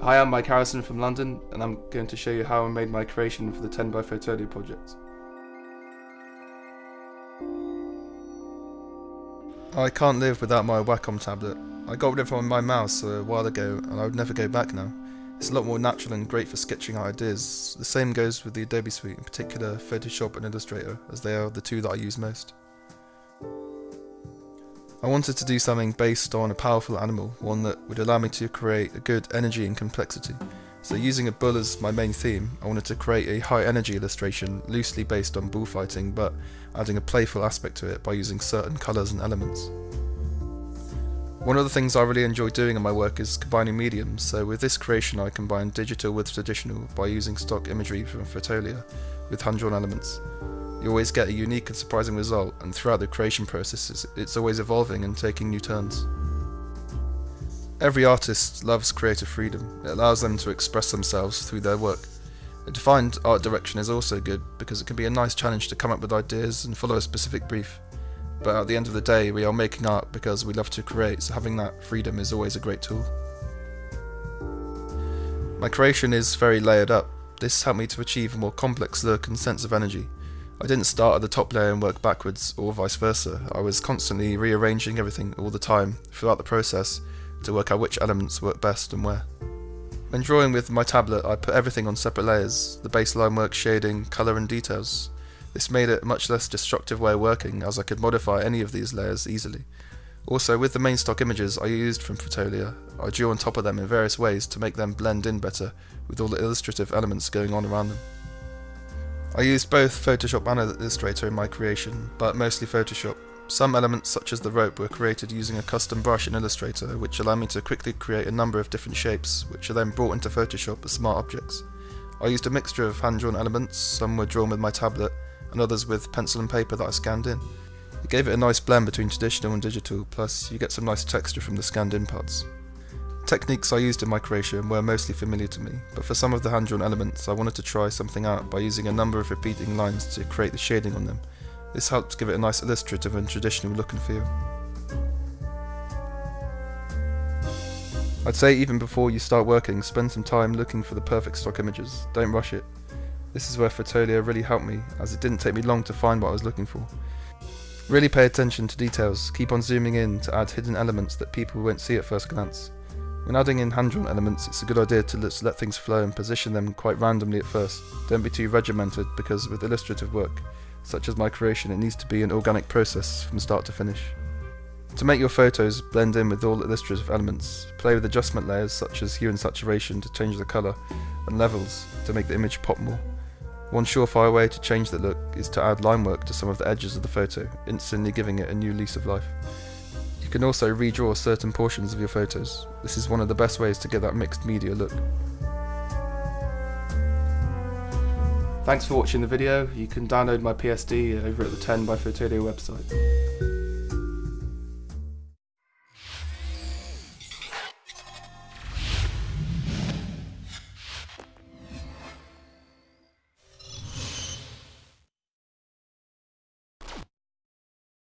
Hi, I'm Mike Harrison from London, and I'm going to show you how I made my creation for the 10 by Fotolia project. I can't live without my Wacom tablet. I got rid of my mouse a while ago, and I would never go back now. It's a lot more natural and great for sketching out ideas. The same goes with the Adobe Suite, in particular Photoshop and Illustrator, as they are the two that I use most. I wanted to do something based on a powerful animal, one that would allow me to create a good energy and complexity. So using a bull as my main theme, I wanted to create a high energy illustration loosely based on bullfighting but adding a playful aspect to it by using certain colours and elements. One of the things I really enjoy doing in my work is combining mediums, so with this creation I combined digital with traditional by using stock imagery from Fotolia with hand-drawn elements. You always get a unique and surprising result, and throughout the creation process it's always evolving and taking new turns. Every artist loves creative freedom, it allows them to express themselves through their work. A defined art direction is also good because it can be a nice challenge to come up with ideas and follow a specific brief. But at the end of the day, we are making art because we love to create, so having that freedom is always a great tool. My creation is very layered up. This helped me to achieve a more complex look and sense of energy. I didn't start at the top layer and work backwards, or vice versa. I was constantly rearranging everything all the time, throughout the process, to work out which elements work best and where. When drawing with my tablet, I put everything on separate layers, the baseline work, shading, colour and details. This made it a much less destructive way of working as I could modify any of these layers easily. Also, with the main stock images I used from Fotolia, I drew on top of them in various ways to make them blend in better with all the illustrative elements going on around them. I used both Photoshop and Illustrator in my creation, but mostly Photoshop. Some elements such as the rope were created using a custom brush in Illustrator which allowed me to quickly create a number of different shapes which are then brought into Photoshop as smart objects. I used a mixture of hand-drawn elements, some were drawn with my tablet, and others with pencil and paper that I scanned in. It gave it a nice blend between traditional and digital, plus you get some nice texture from the scanned in parts. The techniques I used in my creation were mostly familiar to me, but for some of the hand-drawn elements I wanted to try something out by using a number of repeating lines to create the shading on them. This helped give it a nice illustrative and traditional look and feel. I'd say even before you start working, spend some time looking for the perfect stock images, don't rush it. This is where Fotolia really helped me, as it didn't take me long to find what I was looking for. Really pay attention to details, keep on zooming in to add hidden elements that people won't see at first glance. When adding in hand-drawn elements, it's a good idea to let, let things flow and position them quite randomly at first. Don't be too regimented, because with illustrative work, such as my creation, it needs to be an organic process from start to finish. To make your photos blend in with all illustrative elements, play with adjustment layers such as hue and saturation to change the colour, and levels to make the image pop more. One surefire way to change the look is to add line work to some of the edges of the photo, instantly giving it a new lease of life. You can also redraw certain portions of your photos. This is one of the best ways to get that mixed media look. Thanks for watching the video. You can download my PSD over at the 10 by Fotolia website.